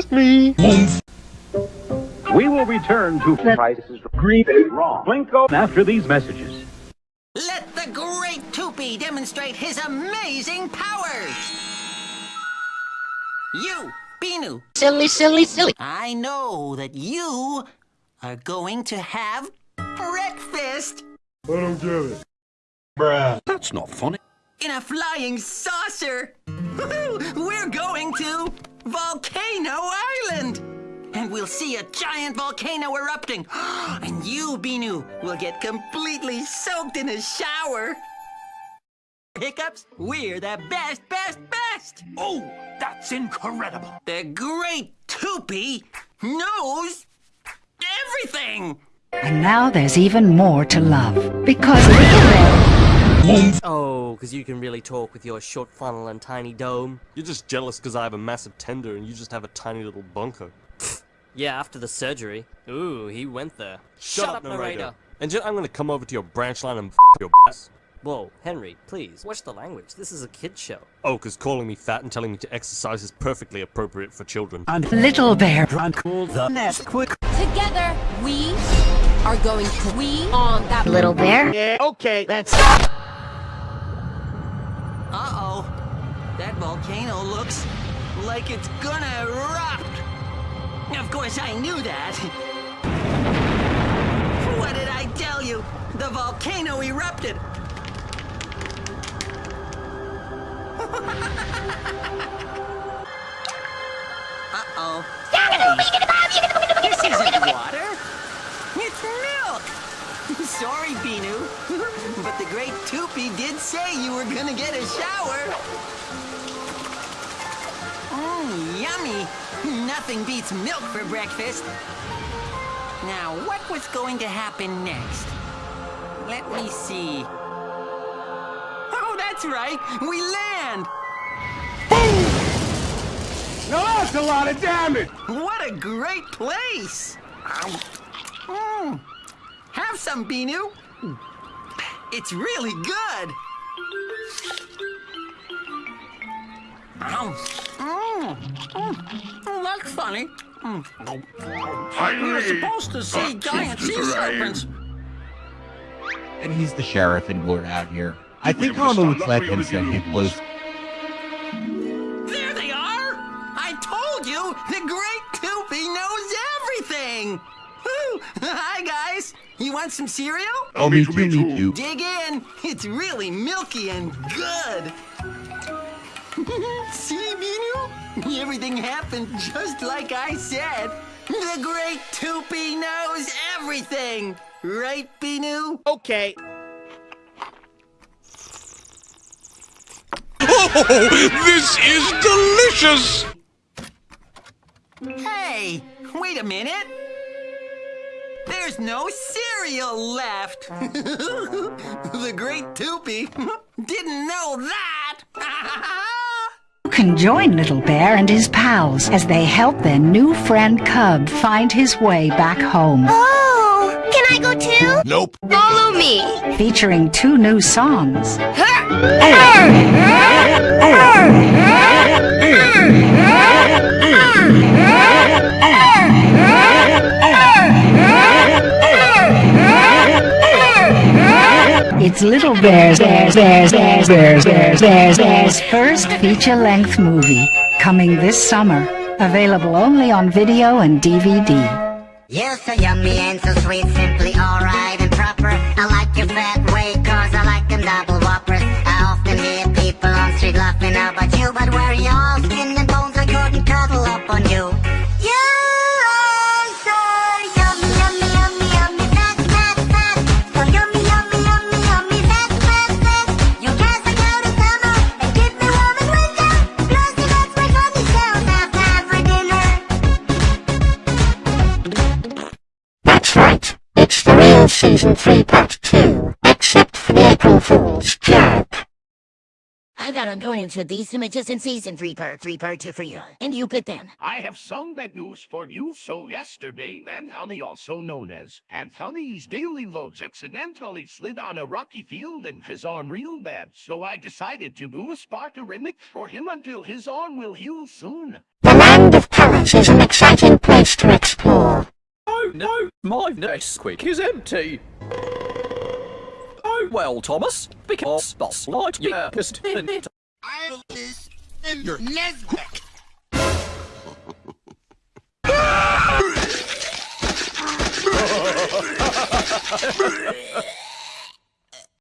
just me. We will return to prices green wrong. Plinko after these messages. Let the great Toopy demonstrate his amazing powers! You, Binoo. Silly, silly, silly. I know that you are going to have breakfast I don't get it. That's not funny. in a flying saucer. We're going to Volcano Island. And we'll see a giant volcano erupting. And you, Binoo, will get completely soaked in a shower. Hiccups, we're the best, best, best. Oh, that's incredible. The great Toopy knows everything. And now there's even more to love. Because Little Bear Oh, because you can really talk with your short funnel and tiny dome. You're just jealous because I have a massive tender and you just have a tiny little bunker. Yeah, after the surgery. Ooh, he went there. Shut up, Marida. And then I'm gonna come over to your branch line and f your ass. Whoa, Henry, please, watch the language. This is a kid show. Oh, because calling me fat and telling me to exercise is perfectly appropriate for children. And Little Bear and call the Nesquik. Together, we are going to we on that Little bear? Yeah, okay, that's... Uh-oh. That volcano looks like it's gonna erupt. Of course, I knew that. What did I tell you? The volcano erupted. Uh-oh. Hey, this isn't water. It's milk. Sorry, Binoo. but the great Toopy did say you were gonna get a shower. Mmm, yummy. Nothing beats milk for breakfast. Now, what was going to happen next? Let me see. Oh, that's right. We land. Boom! Now that's a lot of damage! What a great place! Mm. Have some, Binoo. It's really good. Mm. Mm. Oh, that's funny. Mm. You're supposed to see giant sea serpents. And he's the sheriff and we're out here. I think Homer would let him send him close. You want some cereal? Oh, me too, me too. Dig in. It's really milky and good. See, Binoo? Everything happened just like I said. The great Toopy knows everything. Right, Binoo? Okay. Oh, this is delicious! Hey, wait a minute. There's no cereal left. the great Toopy didn't know that. You can join Little Bear and his pals as they help their new friend Cub find his way back home. Oh, can I go too? Nope. Follow me. Featuring two new songs. It's Little Bear's Bear's Bear's Bear's Bear's Bear's Bear's Bear's first feature-length movie, coming this summer. Available only on video and DVD. You're so yummy and so sweet, simply alright and proper. I like your fat cause I like them double whoppers. I often hear people on street laughing about you, but season 3 part 2. Except for the April Fool's joke. I got I'm going to these images in season three part three part two for you. And you pick then. I have sung that news for you so yesterday, Anthony, also known as Anthony's Daily Loads, accidentally slid on a rocky field and his arm real bad. So I decided to do a Sparta remix for him until his arm will heal soon. The land of pirates is an exciting place to explore. Oh no, my Nesquik is empty. Oh well, Thomas, because Buzz Lightyear is in it. I is in your Nesquik.